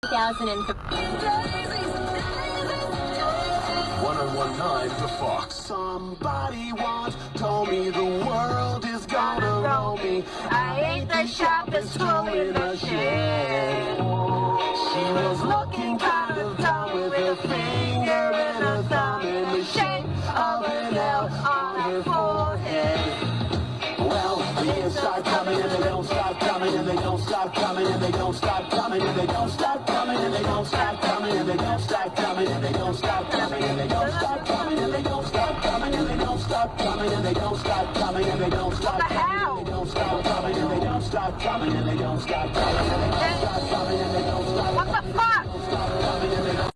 One-on-one time oh to Fox. Somebody once told me the world is gonna roll me. I ain't the sharpest tool in the shed. She was looking kind of dumb with her finger and her thumb in the shape of an L on her forehead. Well, the years start coming and they don't stop coming and they don't stop coming and they don't stop coming and they don't stop coming and they don't stop coming and they don't stop coming and they don't stop coming and they don't stop coming and they don't stop coming and they don't stop coming and they don't stop coming and they don't stop coming and they don't stop coming and they don't stop coming